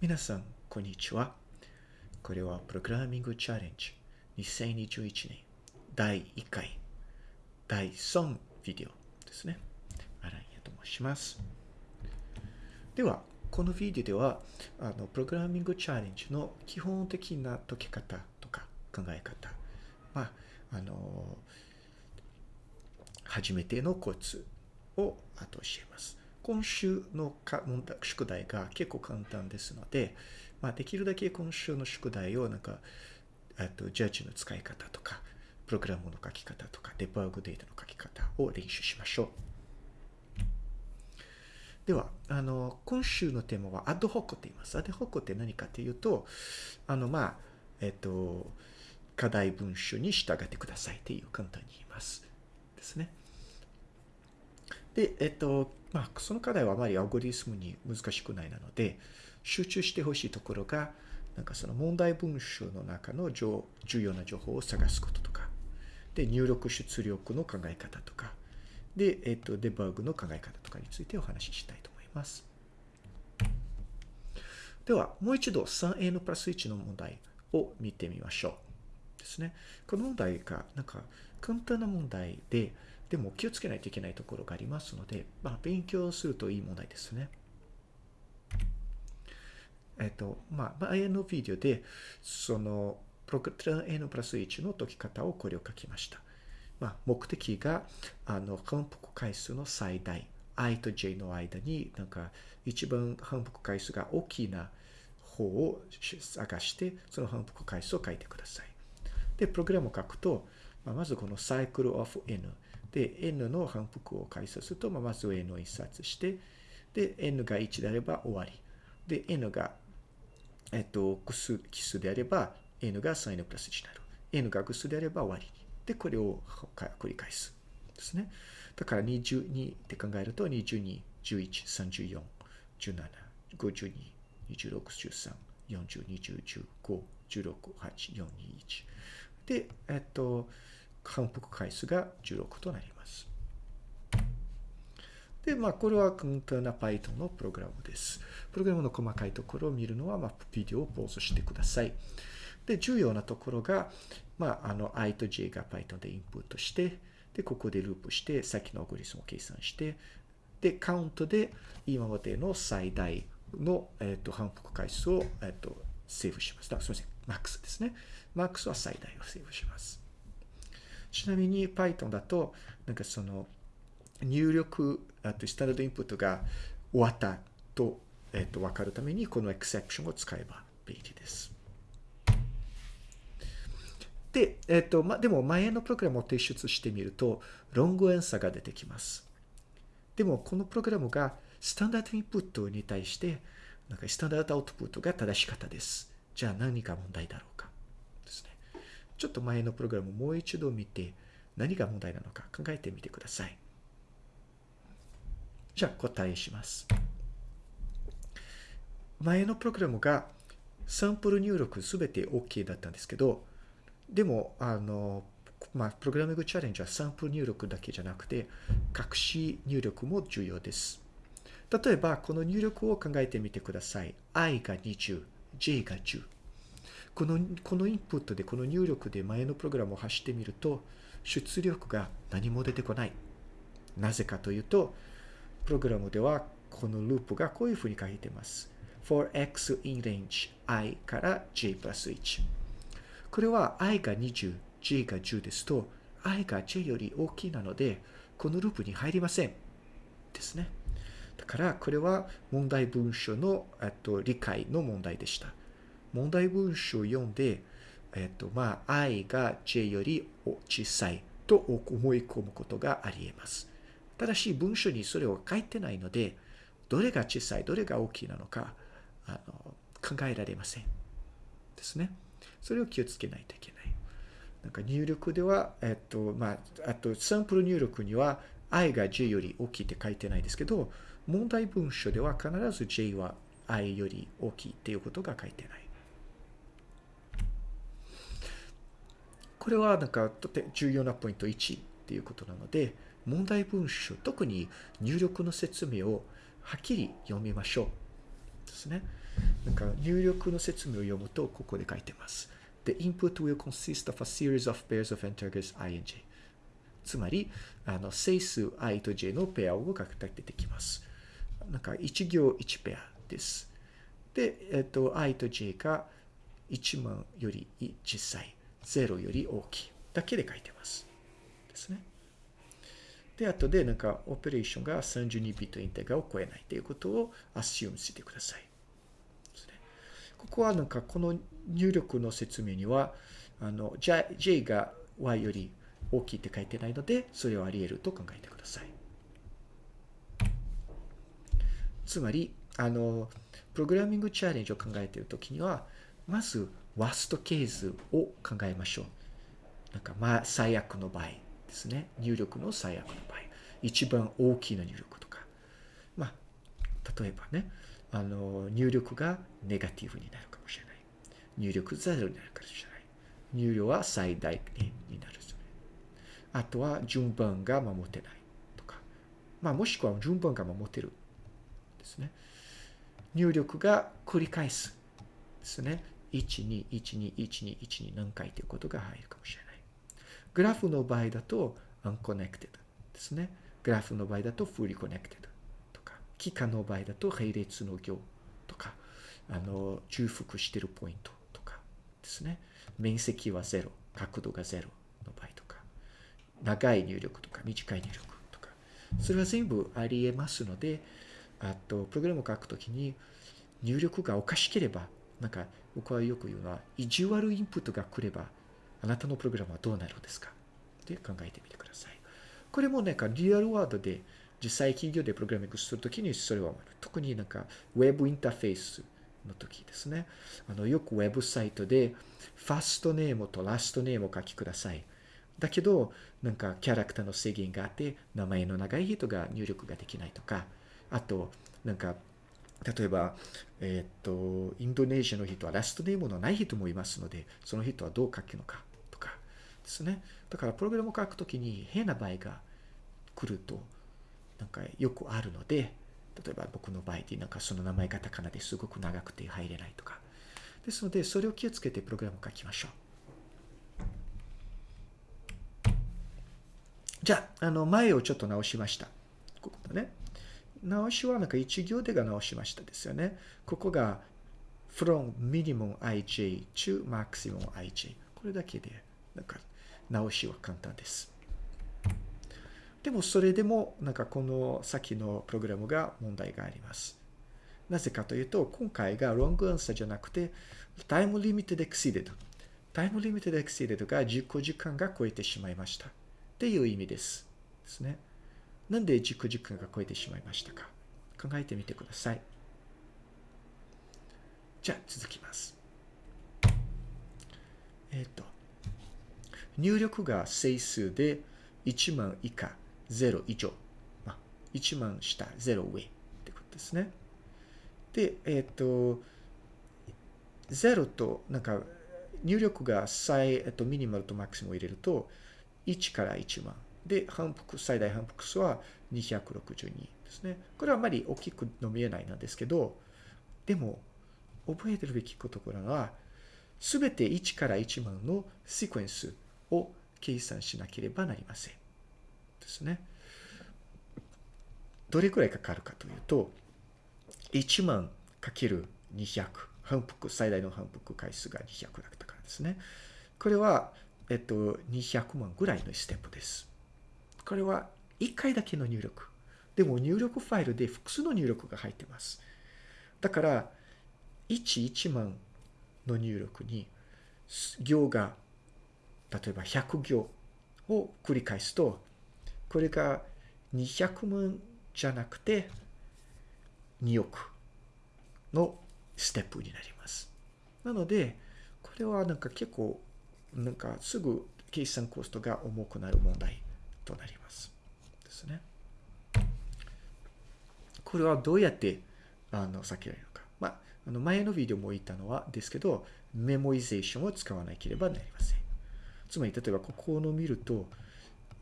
皆さん、こんにちは。これはプログラミングチャレンジ2021年第1回第3ビデオですね。アランヤと申します。では、このビデオでは、あのプログラミングチャレンジの基本的な解き方とか考え方、まあ、あの、初めてのコツを後教えます。今週の問題宿題が結構簡単ですので、まあ、できるだけ今週の宿題をなんか、とジャッジの使い方とか、プログラムの書き方とか、デバッグデータの書き方を練習しましょう。では、あの、今週のテーマはアドホックと言います。アドホックって何かというと、あの、まあ、えっと、課題文書に従ってくださいっていう簡単に言います。ですね。で、えっと、まあ、その課題はあまりアルゴリスムに難しくないなので、集中してほしいところが、なんかその問題文章の中の重要な情報を探すこととか、で、入力出力の考え方とか、で、えっと、デバッグの考え方とかについてお話ししたいと思います。では、もう一度 3a のプラス1の問題を見てみましょう。ですね。この問題が、なんか、簡単な問題で、でも気をつけないといけないところがありますので、まあ、勉強するといい問題ですね。えっと、まあ、前のビデオで、その、プログラム N プラス1の解き方をこれを書きました。まあ、目的が、あの、反復回数の最大、i と j の間に、なんか、一番反復回数が大きな方を探して、その反復回数を書いてください。で、プログラムを書くと、まあ、まずこの cycle of n で、n の反復を解説すると、まあ、まず n を印刷して、で、n が1であれば終わり。で、n が、えっと、奇数奇数であれば、n が 3n プラス1になる。n が偶数であれば終わり。で、これを繰り返す。ですね。だから22って考えると、22、11、34、17、52、26、13、40、20、15、16、8、4、2、1。で、えっと、反復回数が16となります。で、まあ、これは簡単な Python のプログラムです。プログラムの細かいところを見るのは、まあ、ビデオをポーズしてください。で、重要なところが、まあ、あの、i と j が Python でインプットして、で、ここでループして、さっきのアゴリスムを計算して、で、カウントで今までの最大の、えっ、ー、と、反復回数を、えっ、ー、と、セーブします。だすみません。マックスですね。マックスは最大をセーブします。ちなみに Python だと、なんかその入力、あとスタンダードインプットが終わったと、えっ、と、わかるためにこのエクセプションを使えば便利です。で、えっ、と、ま、でも前のプログラムを提出してみると、ロングエンサーが出てきます。でも、このプログラムがスタンダードインプットに対して、なんかスタンダードアウトプットが正し方です。じゃあ何が問題だろう？ちょっと前のプログラムをもう一度見て、何が問題なのか考えてみてください。じゃあ答えします。前のプログラムがサンプル入力すべて OK だったんですけど、でも、あの、まあ、プログラミングチャレンジはサンプル入力だけじゃなくて、隠し入力も重要です。例えば、この入力を考えてみてください。i が20、j が10。この、このインプットで、この入力で前のプログラムを走ってみると、出力が何も出てこない。なぜかというと、プログラムではこのループがこういうふうに書いてます。for x in range i から j プラス1。これは i が20、j が10ですと、i が j より大きいなので、このループに入りません。ですね。だから、これは問題文書のと理解の問題でした。問題文章を読んで、えっと、まあ、i が j より小さいと思い込むことがあり得ます。ただし、文章にそれを書いてないので、どれが小さい、どれが大きいなのか、あの、考えられません。ですね。それを気をつけないといけない。なんか入力では、えっと、まあ、あと、サンプル入力には、i が j より大きいって書いてないですけど、問題文書では必ず j は i より大きいっていうことが書いてない。これはなんかとて重要なポイント1っていうことなので、問題文書、特に入力の説明をはっきり読みましょう。ですね。なんか入力の説明を読むと、ここで書いてます。The input will consist of a series of pairs of integers i and j. つまり、あの、整数 i と j のペアを書く出てきます。なんか、1行1ペアです。で、えっと、i と j が1万より小さい、0より大きいだけで書いてます。ですね。で、後でなんか、オペレーションが32ビットインテグラを超えないということをアシュームしてください。ここはなんか、この入力の説明には、あの、J, J が Y より大きいって書いてないので、それはあり得ると考えてください。つまり、あの、プログラミングチャレンジを考えているときには、まず、ワーストケースを考えましょう。なんか、まあ、最悪の場合ですね。入力の最悪の場合。一番大きな入力とか。まあ、例えばね、あの、入力がネガティブになるかもしれない。入力ゼロになるかもしれない。入力は最大限になる。あとは順番が守ってないとか。まあ、もしくは順番が守ってるですね。入力が繰り返すですね。1、2、1、2、1、2、1、2何回ということが入るかもしれない。グラフの場合だと unconnected ですね。グラフの場合だと fully connected とか、期間の場合だと並列の行とか、あの、重複しているポイントとかですね。面積は0、角度が0の場合とか、長い入力とか短い入力とか、それは全部あり得ますので、あと、プログラムを書くときに入力がおかしければ、なんか僕はよく言うのは、意地悪インプットが来れば、あなたのプログラムはどうなるんですか？って考えてみてください。これもなんかリアルワードで実際企業でプログラミングするときにそれは特になんかウェブインターフェースの時ですね。あの、よくウェブサイトでファストネームとラストネームを書きください。だけど、なんかキャラクターの制限があって、名前の長い人が入力ができないとか、あと、なんか、例えば、えっ、と、インドネシアの人はラストネームのない人もいますので、その人はどう書くのかとかですね。だから、プログラムを書くときに変な場合が来ると、なんかよくあるので、例えば僕の場合でなんかその名前がカタカナですごく長くて入れないとか。ですので、それを気をつけてプログラムを書きましょう。じゃあ、あの、前をちょっと直しました。ここだね。直しはなんか一行でが直しましたですよね。ここが from minimum ij to maximum ij。これだけで、なんか直しは簡単です。でもそれでもなんかこの先のプログラムが問題があります。なぜかというと、今回が long answer じゃなくて time limited exceeded。time limited exceeded が10時間が超えてしまいました。っていう意味です。ですね。なんで軸軸が超えてしまいましたか？考えてみてください。じゃあ続きます。えっ、ー、と、入力が整数で1万以下、0以上。まあ、1万下、0上ってことですね。で、えっ、ー、と、0と、なんか、入力が最、えっと、ミニマルとマックスも入れると、1から1万。で、反復、最大反復数は262ですね。これはあまり大きくの見えないなんですけど、でも、覚えてるべきことは、すべて1から1万のシクエンスを計算しなければなりません。ですね。どれくらいかかるかというと、1万かける200。反復、最大の反復回数が200だったからですね。これは、えっと、200万ぐらいのステップです。これは1回だけの入力。でも入力ファイルで複数の入力が入ってます。だから、1、1万の入力に行が、例えば100行を繰り返すと、これが200万じゃなくて2億のステップになります。なので、これはなんか結構なんかすぐ計算コストが重くなる問題となります。ですね。これはどうやってあの避けられるのか。まあ、あの前のビデオも言ったのはですけど、メモイゼーションを使わなければなりません。つまり、例えばここの見ると、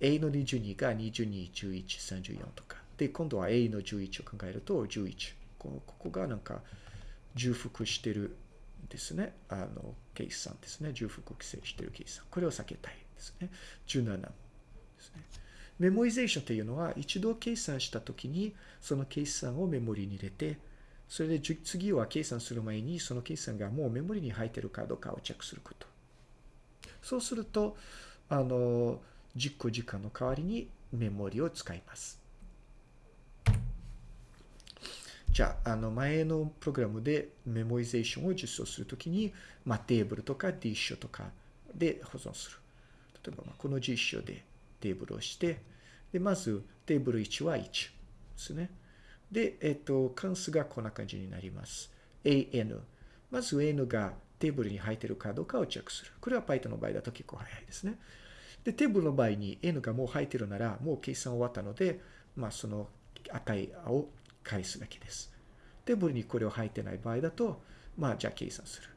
A の22が22、11、34とか。で、今度は A の11を考えると11。このここがなんか重複してるですね。あの、計算ですね。重複規制してる計算。これを避けたいですね。17ですね。メモリゼーションというのは、一度計算したときに、その計算をメモリに入れて、それで次は計算する前に、その計算がもうメモリに入っているかどうかをチェックすること。そうすると、あの、実行時間の代わりにメモリを使います。じゃあ、あの、前のプログラムでメモリゼーションを実装するときに、まあ、テーブルとか D 書とかで保存する。例えば、この G 書でテーブルをして、で、まず、テーブル1は1ですね。で、えっと、関数がこんな感じになります。an。まず n がテーブルに入ってるかどうかをチェックする。これは Python の場合だと結構早いですね。で、テーブルの場合に n がもう入ってるなら、もう計算終わったので、まあ、その値を返すだけです。テーブルにこれを入ってない場合だと、まあ、じゃあ計算する。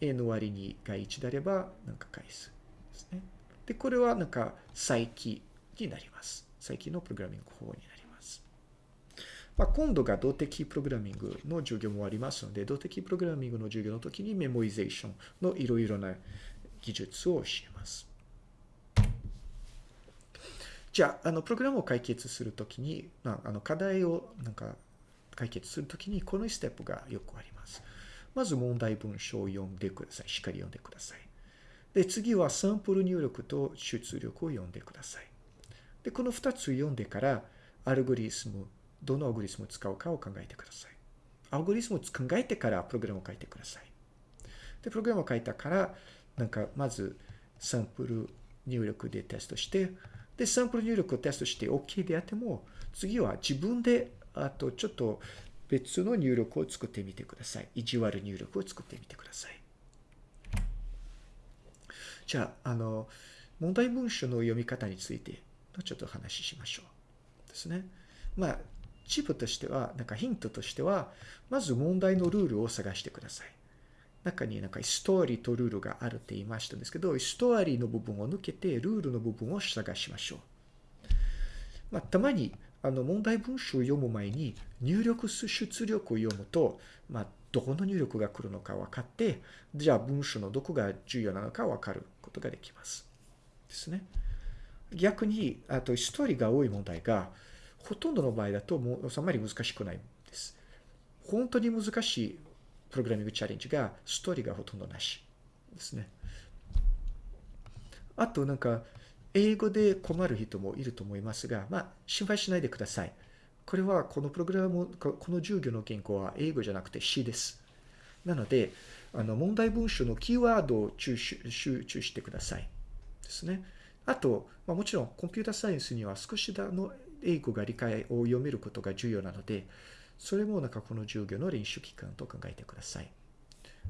n 割にが1であれば、なんか返す。ですね。で、これはなんか、再起になります。再起のプログラミング方法になります。まあ、今度が動的プログラミングの授業もありますので、動的プログラミングの授業の時にメモリゼーションのいろいろな技術を教えます。じゃあ、あの、プログラムを解決するときに、まあ、あの、課題をなんか解決するときに、このステップがよくあります。まず問題文章を読んでください。しっかり読んでください。で、次はサンプル入力と出力を読んでください。で、この2つ読んでから、アルゴリスム、どのアルゴリスムを使うかを考えてください。アルゴリスムを考えてからプログラムを書いてください。で、プログラムを書いたから、なんか、まず、サンプル入力でテストして、で、サンプル入力をテストして OK であっても、次は自分で、あと、ちょっと別の入力を作ってみてください。意地悪入力を作ってみてください。じゃあ、あの、問題文書の読み方についてちょっと話ししましょう。ですね。まあ、チップとしては、なんかヒントとしては、まず問題のルールを探してください。中になんかストーリーとルールがあるって言いましたんですけど、ストーリーの部分を抜けて、ルールの部分を探しましょう。まあ、たまに、あの、問題文章を読む前に、入力出力を読むと、まあ、どこの入力が来るのか分かって、じゃあ文章のどこが重要なのか分かることができます。ですね。逆に、あと、ストーリーが多い問題が、ほとんどの場合だと、もう、あまり難しくないんです。本当に難しいプログラミングチャレンジが、ストーリーがほとんどなしですね。あと、なんか、英語で困る人もいると思いますが、まあ、心配しないでください。これは、このプログラム、この授業の原稿は英語じゃなくて詩です。なので、あの、問題文章のキーワードを集中してください。ですね。あと、まあ、もちろんコンピュータサイエンスには少しだの英語が理解を読めることが重要なので、それもなんかこの授業の練習期間と考えてください。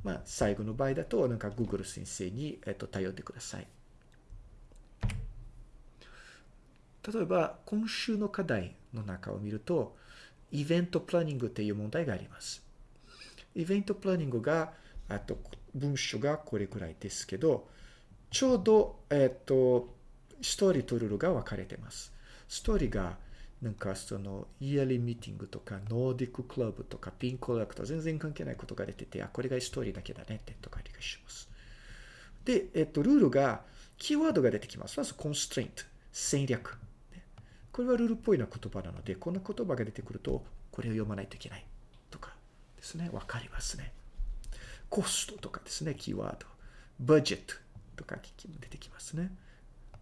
まあ、最後の場合だと、なんか Google 先生に、えっと、頼ってください。例えば、今週の課題の中を見ると、 event planning っていう問題があります。 event planning が、あと、文章がこれくらいですけど、ちょうど、えっと、ストーリーとルールが分かれてます。ストーリーが、なんかその、 yearly meeting とか、 Nordic club とか、 pin collect、全然関係ないことが出てて、あ、これがストーリーだけだねってとか理解します。で、えっと、ルールが、キーワードが出てきます。まず、コンストレイント、戦略。これはルールっぽいな言葉なので、こんな言葉が出てくると、これを読まないといけないとかですね、わかりますね。コストとかですね、キーワード。バジェットとか出てきますね。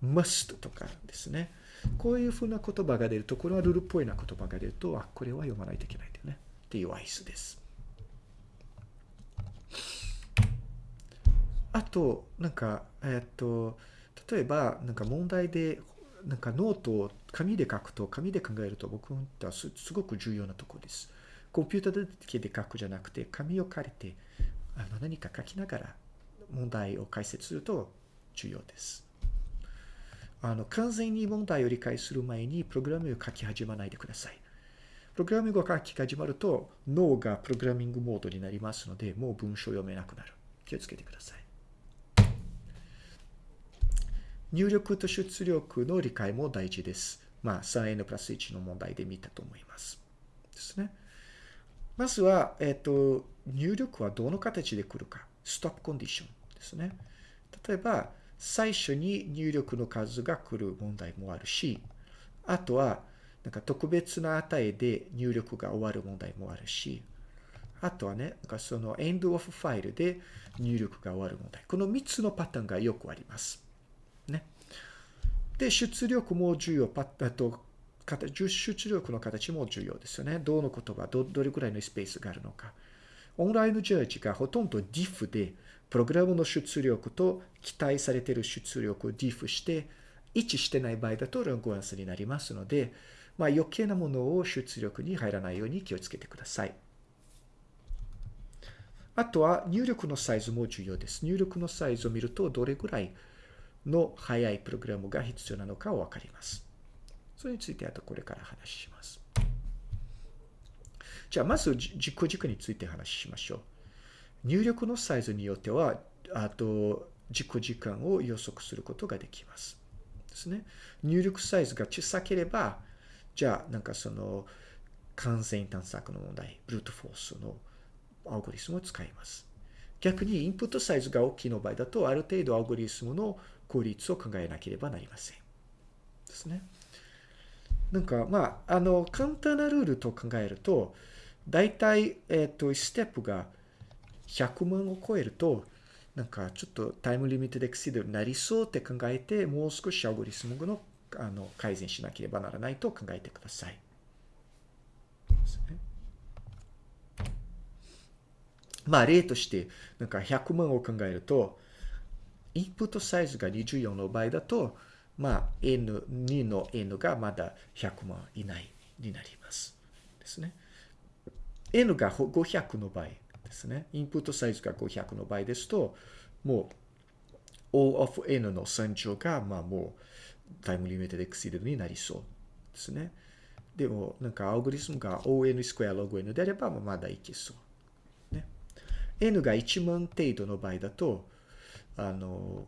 must とかですね。こういうふうな言葉が出ると、これはルールっぽいな言葉が出ると、あ、これは読まないといけないんだよね。っていう合図です。あと、なんか、えっと、例えば、なんか問題で、なんかノートを紙で書くと、紙で考えると僕はすごく重要なところです。コンピューターだけで書くじゃなくて、紙を借りて、あの何か書きながら問題を解説すると重要です。あの、完全に問題を理解する前にプログラミングを書き始めないでください。プログラミングを書き始まると脳がプログラミングモードになりますので、もう文章を読めなくなる。気をつけてください。入力と出力の理解も大事です。まあ、3n プラス1の問題で見たと思います。ですね。まずは、えっ、ー、と、入力はどの形で来るか。ストップコンディションですね。例えば、最初に入力の数が来る問題もあるし、あとは、なんか特別な値で入力が終わる問題もあるし、あとはね、なんかその end of file で入力が終わる問題。この3つのパターンがよくあります。ね。で、出力も重要。パッと出力の形も重要ですよね。どの言葉、どどれくらいのスペースがあるのか。オンラインジャージがほとんど diff で、プログラムの出力と期待されている出力を diff して、一致してない場合だとラングアンスになりますので、まあ余計なものを出力に入らないように気をつけてください。あとは入力のサイズも重要です。入力のサイズを見るとどれぐらいの速いプログラムが必要なのかをわかります。それについてあとこれから話します。じゃあまず実行軸について話しましょう。入力のサイズによっては、あと実行時間を予測することができます。ですね。入力サイズが小さければ、じゃあなんかその完全探索の問題、 brute force のアルゴリスムを使います。逆にインプットサイズが大きいの場合だと、ある程度アルゴリスムの効率を考えなければなりません。ですね。なんか、まあ、あの、簡単なルールと考えると、大体、えっ、ー、と、ステップが100万を超えると、なんかちょっとタイムリミットでエクシードになりそうって考えて、もう少しアルゴリスムのあの改善しなければならないと考えてください。ですね。まあ例として、なんか100万を考えると、インプットサイズが24の場合だと、まあ N2 の N がまだ100万以内になります。ですね。N が500の場合ですね。インプットサイズが500の場合ですと、もう O of N の3乗が、まあもうタイムリミットで exceed になりそうですね。でも、なんかアルゴリスムが O N square log N であれば、まだいけそう。ね n が1万程度の場合だと、あの、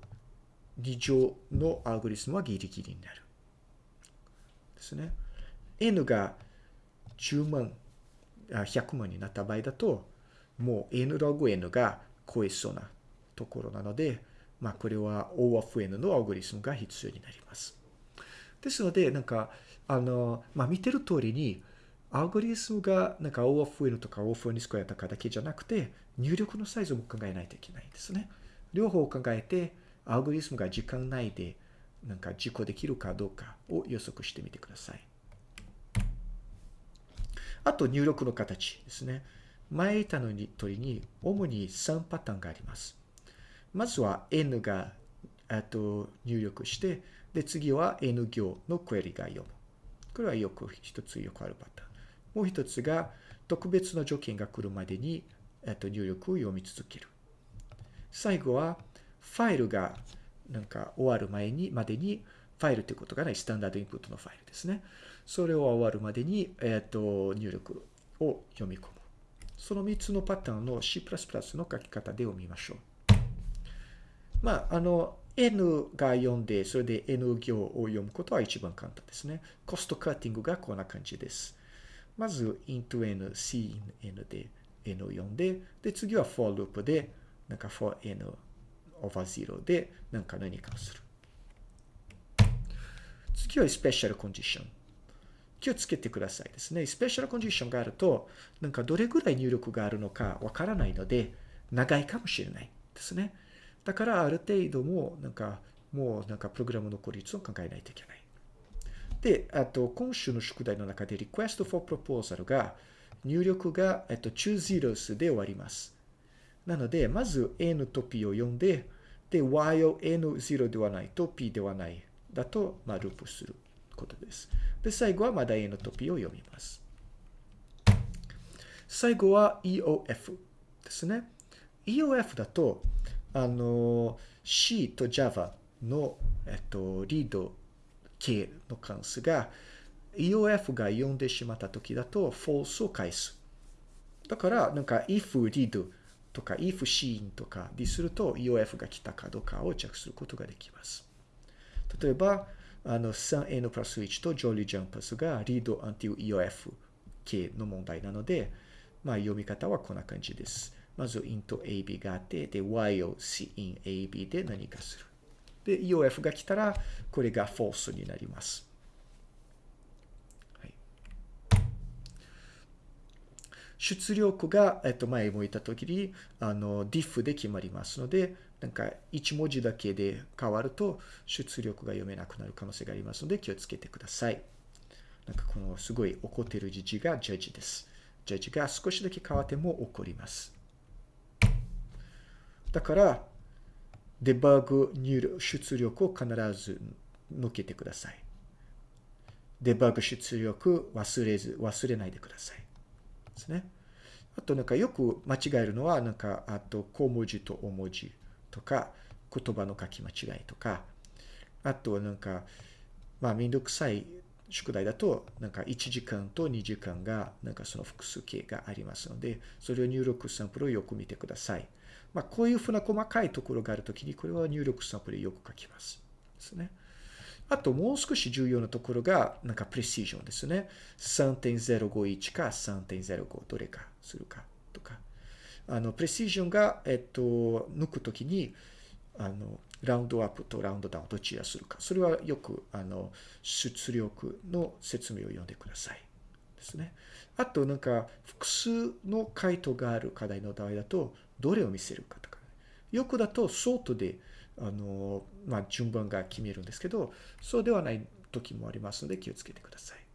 2乗のアルゴリスムはギリギリになる。ですね。n が10万、100万になった場合だと、もう n log n が超えそうなところなので、まあこれは O of n のアルゴリスムが必要になります。ですので、なんか、あの、まあ見てる通りに、アルゴリスムがなんか O of n とか O of n スクエアとかだけじゃなくて、入力のサイズも考えないといけないんですね。両方を考えて、アルゴリスムが時間内でなんか実行できるかどうかを予測してみてください。あと入力の形ですね。前言ったのに通りに主に3パターンがあります。まずは N がと入力して、で次は N 行のクエリが読む。これはよく一つよくあるパターン。もう一つが特別な条件が来るまでにえっと、入力を読み続ける。最後は、ファイルがなんか終わる前に、までに、ファイルということがないスタンダードインプットのファイルですね。それを終わるまでに、えっと、入力を読み込む。その3つのパターンの C++ の書き方で読みましょう。まあ、あの、N が読んで、それで N 行を読むことは一番簡単ですね。コストカッティングがこんな感じです。まず、int n, c in n で n を読んで、で、次は for loop で、なんか for n over 0で、なんか何かをする。次は special condition。気をつけてくださいですね。スペシャルコンディションがあると、なんかどれぐらい入力があるのかわからないので、長いかもしれないですね。だからある程度も、なんか、もうなんかプログラムの効率を考えないといけない。で、あと、今週の宿題の中で request for proposal が、入力が、えっと、2 zeros で終わります。なので、まず n と p を読んで、で、y を n0 ではないと p ではないだと、まあ、ループすることです。で、最後はまだ n と p を読みます。最後は EOF ですね。EOF だと、あの、C と Java の、えっと、リード系の関数が EOF が読んでしまった時だと false を返す。だから、なんか if read とか if seen とかですると EOF が来たかどうかをチェックすることができます。例えば、あの 3n プラス1と jolly jumpers が read until EOF 系の問題なので、まあ、読み方はこんな感じです。まず int ab があって、で、y を cin ab で何かする。で、EOF が来たら、これが false になります。はい、出力が、えっと、前も言ったときに、あの、diff で決まりますので、なんか1文字だけで変わると出力が読めなくなる可能性がありますので気をつけてください。なんかこのすごい怒ってる字がジャッジです。ジャッジが少しだけ変わっても怒ります。だから、デバッグ入力出力を必ず抜けてください。デバッグ出力忘れず、忘れないでください。ですね。あとなんかよく間違えるのは、なんか、あと小文字と大文字とか、言葉の書き間違いとか、あとなんか、まあめんどくさい宿題だと、なんか1時間と2時間が、なんかその複数形がありますので、それを入力サンプルをよく見てください。まあ、こういうふうな細かいところがあるときに、これは入力サンプルでよく書きます。ですね。あと、もう少し重要なところが、なんかプレシジョンですね。3.051か3.05どれかするかとか。あの、プレシジョンが、えっと、抜くときに、あの、ラウンドアップとラウンドダウンどちらするか。それはよく、あの、出力の説明を読んでください。ですね。あと、なんか、複数の回答がある課題の場合だと、どれを見せるかとか、よくだとソートで、あの、まあ、順番が決めるんですけど、そうではない時もありますので気をつけてください。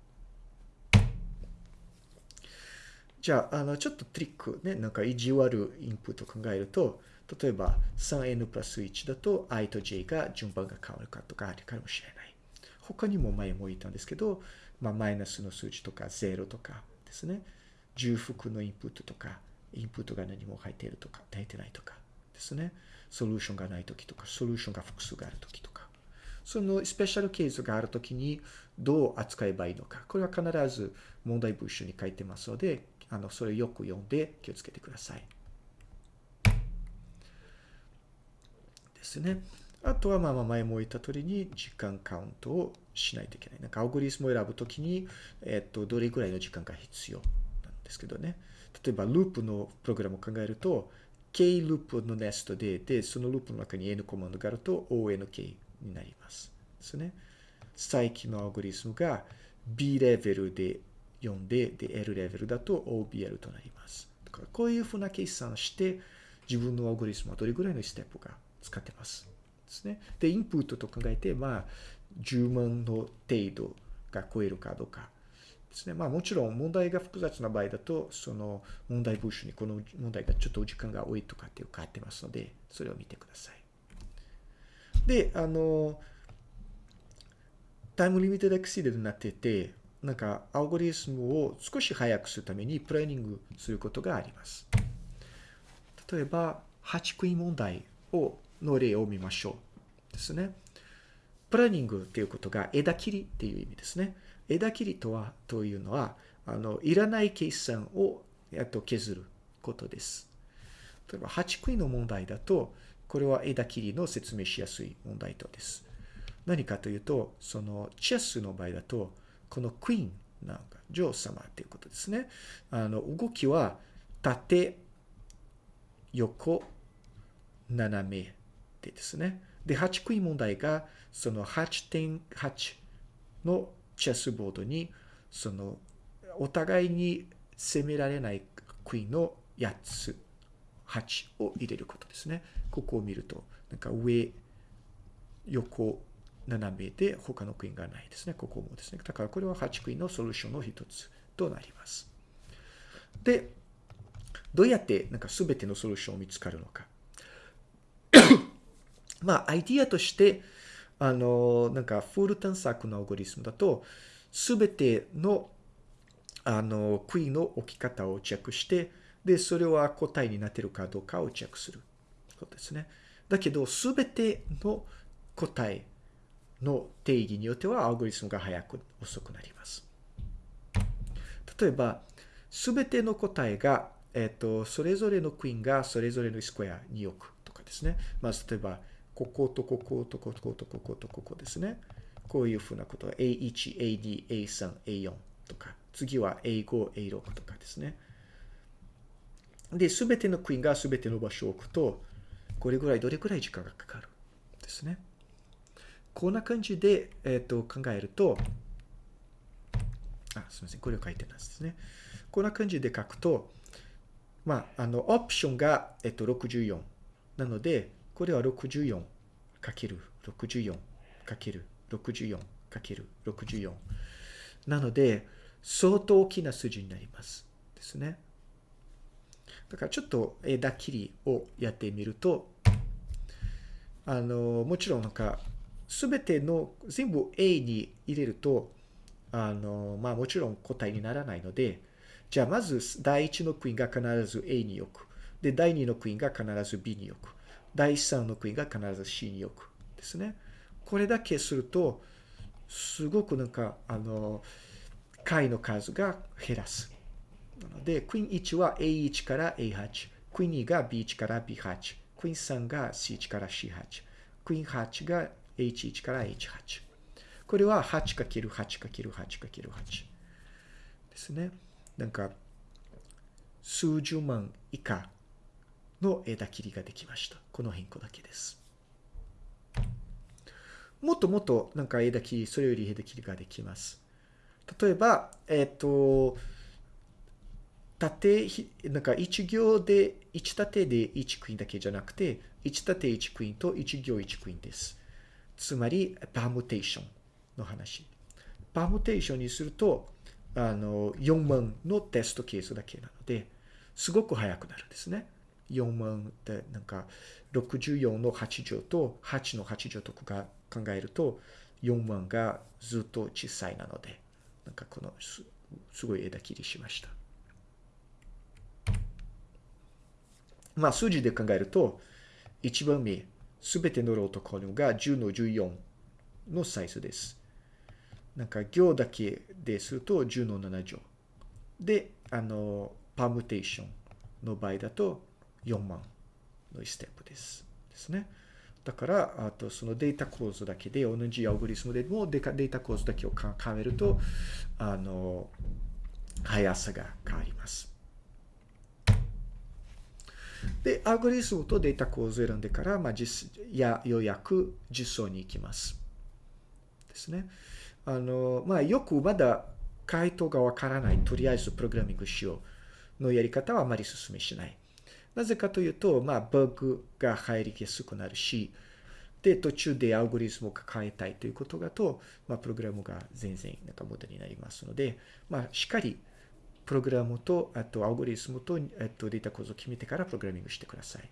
じゃあ、あの、ちょっとトリックね、なんか意地悪インプットを考えると、例えば 3n プラス1だと i と j が順番が変わるかとかあるかもしれない。他にも前も言ったんですけど、まあ、マイナスの数字とか0とかですね、重複のインプットとか、インプットが何も入っているとか、入ってないとかですね。ソリューションがないときとか、ソリューションが複数があるときとか。そのスペシャルケースがあるときにどう扱えばいいのか。これは必ず問題文集に書いてますので、あの、それよく読んで気をつけてください。ですね。あとは、まあまあ前も言った通りに時間カウントをしないといけない。なんかアオグリスムを選ぶときに、えっと、どれぐらいの時間が必要なんですけどね。例えば、ループのプログラムを考えると、K ループのネストで、で、そのループの中に N コマンドがあると ONK になります。ですね。再起のアオグリスムが B レベルで読んで、で、L レベルだと OBL となります。だからこういうふうな計算して、自分のアルゴリスムはどれぐらいのステップが使ってます。ですね。で、インプットと考えて、まあ、10万の程度が超えるかどうかですね。まあもちろん問題が複雑な場合だと、その問題文書にこの問題がちょっと時間が多いとかっていう変わってますので、それを見てください。で、あの、 time limited exceed になってて、なんかアルゴリスムを少し早くするために pruning することがあります。例えば、8クイ問題をの例を見ましょう。ですね。プランニングっていうことが枝切りっていう意味ですね。枝切りとは、というのは、あの、いらない計算を、やっと削ることです。例えば、8クイの問題だと、これは枝切りの説明しやすい問題とです。何かというと、その、チェスの場合だと、このクイーンなんか、女王様っていうことですね。あの、動きは、縦、横、斜めでですね。で、8クイーン問題が、その8.8のチェスボードに、その、お互いに攻められないクイーンの8つ、8を入れることですね。ここを見ると、なんか上、横、斜めで他のクイーンがないですね。ここもですね。だからこれは8クイーンのソリューションの一つとなります。で、どうやってなんか全てのソリューションを見つかるのか。まあ、アイディアとして、あの、なんか、フール探索のアルゴリスムだと、すべての、あの、クイーンの置き方をチェックして、で、それは答えになってるかどうかをチェックすることですね。だけど、すべての答えの定義によっては、アルゴリスムが早く、遅くなります。例えば、すべての答えが、えっ、と、それぞれのクイーンがそれぞれのスクエアに置くとかですね。まず、例えば、こことこことこことこことここですね。こういうふうなことは A1、A2、A3、A4 とか、次は A5、A6 とかですね。で、すべてのクイーンがすべての場所を置くと、これぐらい、どれぐらい時間がかかるですね。こんな感じで、えっ、と、考えると、あ、すみません。これを書いてますですね。こんな感じで書くと、まあ、あの、オプションが、えっと、64。なので、これは64かける64かける64かける64。なので、相当大きな数字になります。ですね。だからちょっと枝切りをやってみると、あの、もちろんなんか、すべての全部 A に入れると、あの、まあもちろん答えにならないので、じゃあまず第1のクイーンが必ず A に置く。で、第2のクイーンが必ず B に置く。第3のクイーンが必ず C に置く。ですね。これだけすると、すごくなんか、あの、回の数が減らす。なので、クイーン1は A1 から A8。クイーン2が B1 から B8。クイーン3が C1 から C8。クイーン8が H1 から H8。これは 8×8×8×8 ですね。なんか、数十万以下の枝切りができました。この変更だけです。もっともっとなんか枝切り、それより枝切りができます。例えば、えっ、ー、と、縦、なんか1行で、1縦で1クイーンだけじゃなくて、1縦1クイーンと1行1クイーンです。つまり、パームテーションの話。パームテーションにすると、あの、4万のテストケースだけなので、すごく速くなるんですね。4万ってなんか64の8乗と8の8乗とか考えると4万がずっと小さいなので、なんかこのすすごい枝切りしました。まあ数字で考えると、1番目、すべてのローとコルムが10の14のサイズです。なんか行だけですると10の7乗。で、あの、パームテーションの場合だと4万のステップです。ですね。だから、あとそのデータ構造だけで、同じアオグリスムでもデータ構造だけを考えると、あの、速さが変わります。で、アルゴリスムとデータ構造を選んでから、まあ、実やようやく実装に行きます。ですね。あの、まあ、よくまだ回答がわからない、とりあえずプログラミングしようのやり方はあまり進めしない。なぜかというと、まあ、バグが入りやすくなるし、で、途中でアルゴリズムを変えたいということだと、まあ、プログラムが全然なんか無駄になりますので、まあ、しっかり、プログラムと、あと、アルゴリズムと、えっと、データ構造を決めてからプログラミングしてください。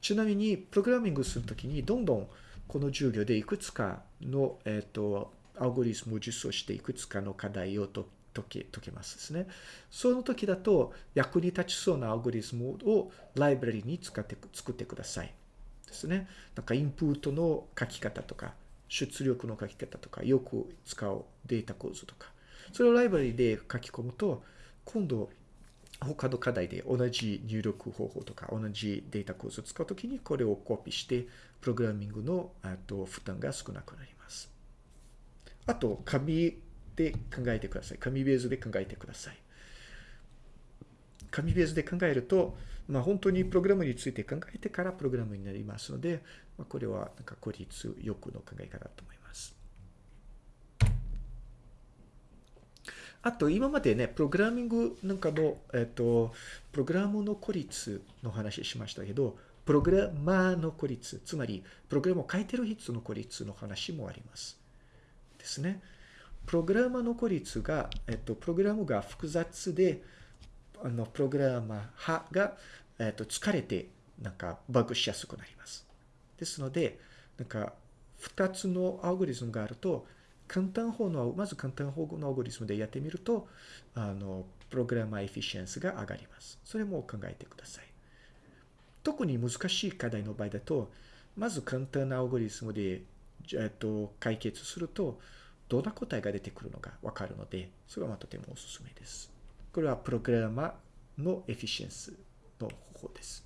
ちなみに、プログラミングするときに、どんどんこの授業でいくつかの、えっ、と、アルゴリズムを実装していくつかの課題を解け、解けますですね。その時だと役に立ちそうなアルゴリズムをライブラリに使って作ってください。ですね。なんかインプットの書き方とか、出力の書き方とか、よく使うデータ構造とか。それをライブラリで書き込むと、今度他の課題で同じ入力方法とか同じデータ構造を使うときにこれをコピーして、プログラミングのと負担が少なくなります。あと、紙で考えてください。紙ベースで考えてください。紙ベースで考えると、まあ、本当にプログラムについて考えてからプログラムになりますので、まあ、これはなんか効率よくの考え方だと思います。あと、今までね、プログラミングなんかの、えっと、プログラムの孤立の話しましたけど、プログラマーの孤立、つまり、プログラムを書いてる人の孤立の話もあります。ですね。プログラマーの孤立が、えっと、プログラムが複雑で、あの、プログラマー派が、えっと、疲れて、なんか、バグしやすくなります。ですので、なんか、二つのアルゴリズムがあると、簡単法の、まず簡単法のアルゴリズムでやってみると、あの、プログラマーエフィシエンスが上がります。それも考えてください。特に難しい課題の場合だと、まず簡単なアルゴリズムで、えっと、解決すると、どんな答えが出てくるのかわかるので、それはとてもおすすめです。これはプログラマーのエフィシエンスの方法です。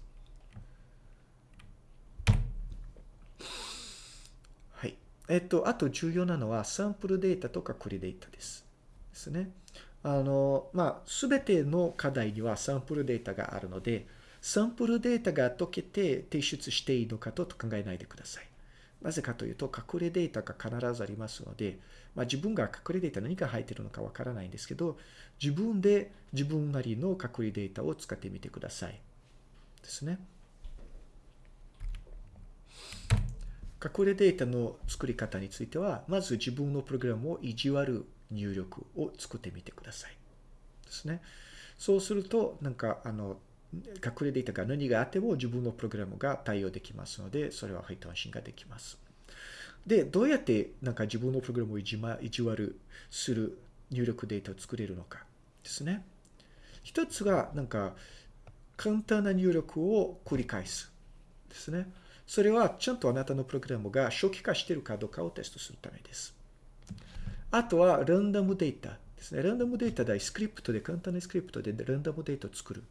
はい。えっと、あと重要なのはサンプルデータとかクリデータです。ですね。あの、まあ、すべての課題にはサンプルデータがあるので、サンプルデータが解けて提出していいのかと考えないでください。なぜかというと、隠れデータが必ずありますので、まあ、自分が隠れデータ何が入っているのかわからないんですけど、自分で自分なりの隠れデータを使ってみてください。ですね。隠れデータの作り方については、まず自分のプログラムを意地悪入力を作ってみてください。ですね。そうすると、なんか、あの、隠れデータが何があっても自分のプログラムが対応できますので、それは配当安心ができます。で、どうやってなんか自分のプログラムを意地,、ま、意地悪する入力データを作れるのかですね。一つが、なんか、簡単な入力を繰り返す。ですね。それはちゃんとあなたのプログラムが初期化しているかどうかをテストするためです。あとは、ランダムデータですね。ランダムデータでスクリプトで、簡単なスクリプトでランダムデータを作る。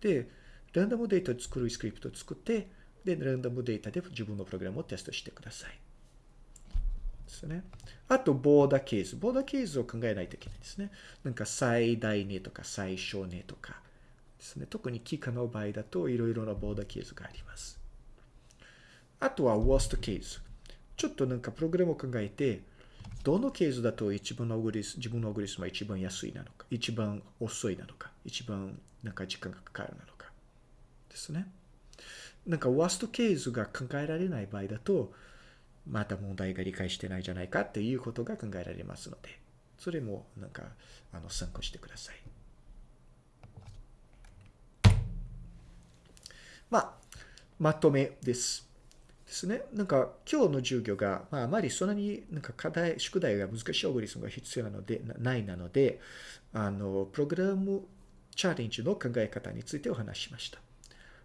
で、ランダムデータを作るスクリプトを作って、で、ランダムデータで自分のプログラムをテストしてください。ですね。あと、ボーダーケース。ボーダーケースを考えないといけないですね。なんか最大値とか最小値とかですね。特に機械の場合だといろいろなボーダーケースがあります。あとは、worst ケース。ちょっとなんかプログラムを考えて、どのケースだと一番のオグリス、自分のオグリスムは一番安いなのか、一番遅いなのか、一番なんか時間がかかるなのか。ですね。なんか、ワーストケースが考えられない場合だと、また問題が理解してないじゃないかっていうことが考えられますので、それもなんか、あの、参考してください。まあ、まとめです。ですね。なんか、今日の授業が、まあ、あまりそんなになんか課題、宿題が難しいオグリスムが必要なので、ないなので、あの、プログラムチャレンジの考え方についてお話しました。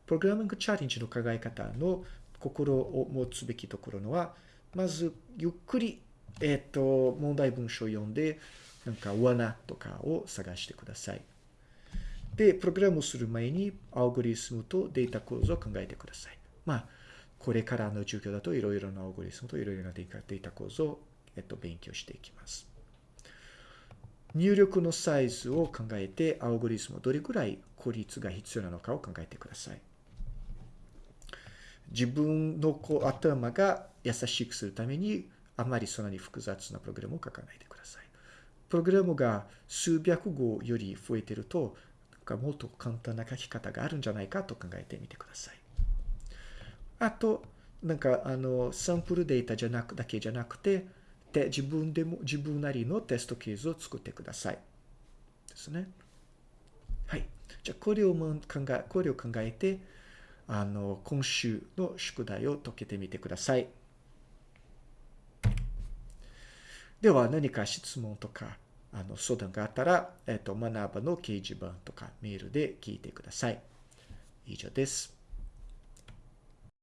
プログラミングチャレンジの考え方の心を持つべきところのは、まず、ゆっくり、えっ、ー、と、問題文章を読んで、なんか罠とかを探してください。で、プログラムをする前に、アルゴリスムとデータ構造を考えてください。まあ、これからの授業だといろいろなアルゴリスムといろいろなデータ構造を、えっと、勉強していきます。入力のサイズを考えて、アルゴリスムどれくらい効率が必要なのかを考えてください。自分の頭が優しくするために、あまりそんなに複雑なプログラムを書かないでください。プログラムが数百語より増えてると、なんかもっと簡単な書き方があるんじゃないかと考えてみてください。あと、なんか、あの、サンプルデータじゃなく、だけじゃなくて、で、自分でも、自分なりのテストケースを作ってください。ですね。はい。じゃあ、これを考え、これを考えて、あの、今週の宿題を解けてみてください。では、何か質問とか、あの、相談があったら、えっ、と、学ばの掲示板とかメールで聞いてください。以上です。